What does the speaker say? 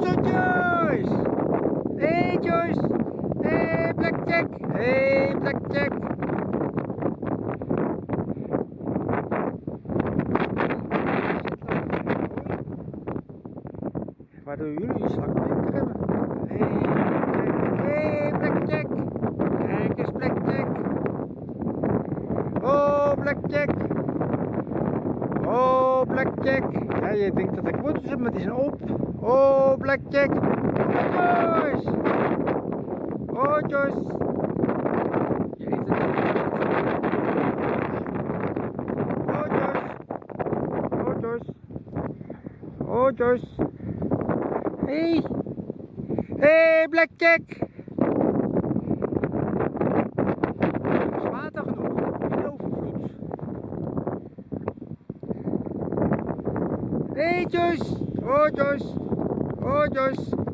Zo Joyce! Hey Joyce! Hey Blackjack! Hey Blackjack! Waardoor jullie slag minder hebben. Hey Blackjack! Hey Blackjack! Kijk eens Blackjack! Oh Blackjack! Oh Blackjack! Ja, je denkt dat ik wortels heb, maar die zijn op. Oh Blackjack! Joyce! Oh Joyce! Je eet Oh Joyce! Oh Joyce! Oh Joyce! Hey! Hey Blackjack! Water. Hey Joyce! Oh Joyce! Oh Joyce!